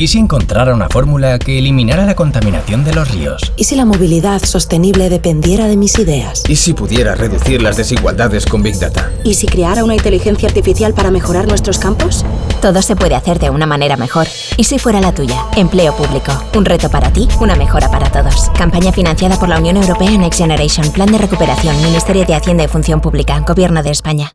¿Y si encontrara una fórmula que eliminara la contaminación de los ríos? ¿Y si la movilidad sostenible dependiera de mis ideas? ¿Y si pudiera reducir las desigualdades con Big Data? ¿Y si creara una inteligencia artificial para mejorar nuestros campos? Todo se puede hacer de una manera mejor. ¿Y si fuera la tuya? Empleo público. Un reto para ti, una mejora para todos. Campaña financiada por la Unión Europea Next Generation. Plan de recuperación. Ministerio de Hacienda y Función Pública. Gobierno de España.